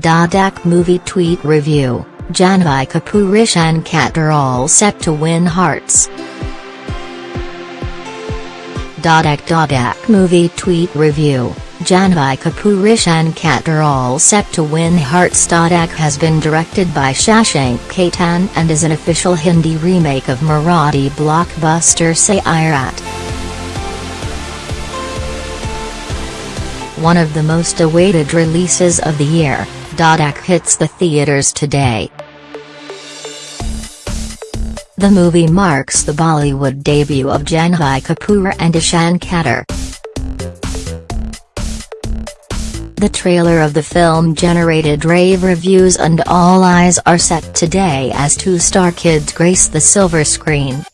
Dhadak movie tweet review, Janhvi Kapoor Ishaan Khatter all set to win hearts. Dhadak Dhadak movie tweet review, Janhvi Kapoor Ishaan Khatter all set to win hearts. Dhadak has been directed by Shashank Khaitan and is an official Hindi remake of Marathi blockbuster Sairat. One of the most awaited releases of the year, Dhadak hits the theaters today. The movie marks the Bollywood debut of Janhvi Kapoor and Ishaan Khatter. The trailer of the film generated rave reviews and all eyes are set today as two star kids grace the silver screen.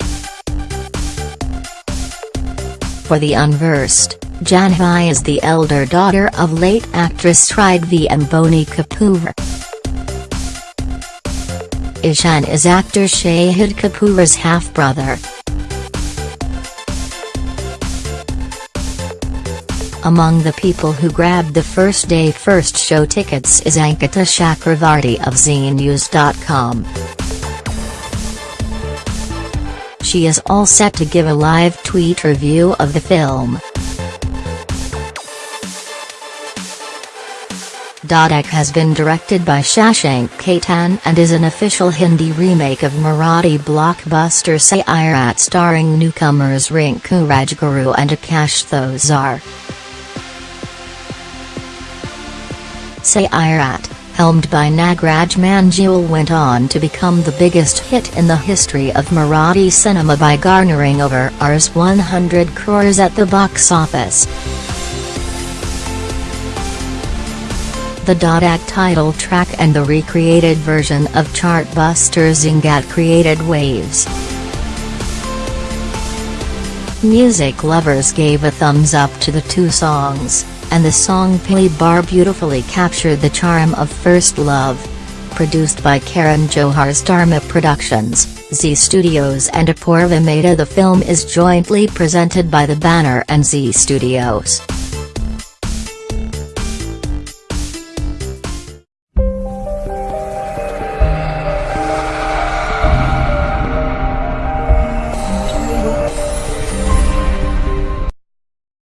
For the unversed, Janhvi is the elder daughter of late actress Sridevi and Boney Kapoor. Ishaan is actor Shahid Kapoor's half-brother. Among the people who grabbed the first day first show tickets is Ankita Chakravarti of Zeenews.com. She is all set to give a live tweet review of the film. Dhadak has been directed by Shashank Khaitan and is an official Hindi remake of Marathi blockbuster Sairat starring newcomers Rinku Rajguru and Akash Thosar. Sairat, helmed by Nagraj Manjule went on to become the biggest hit in the history of Marathi cinema by garnering over Rs 100 crores at the box office. The Dhadak title track and the recreated version of chartbuster Zingat created waves. Music lovers gave a thumbs up to the two songs, and the song Pehli Baar beautifully captured the charm of First Love. Produced by Karan Johar's Dharma Productions, Zee Studios and Apoorva Mehta the film is jointly presented by the banner and Zee Studios.